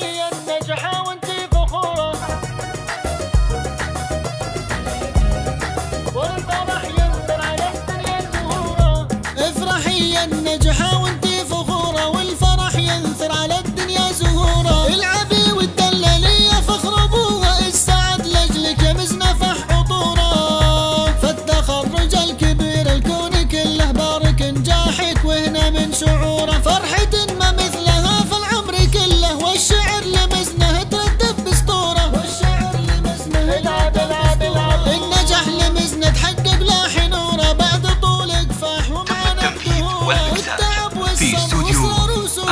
yeah.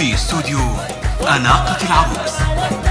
في استوديو أناقة العروس.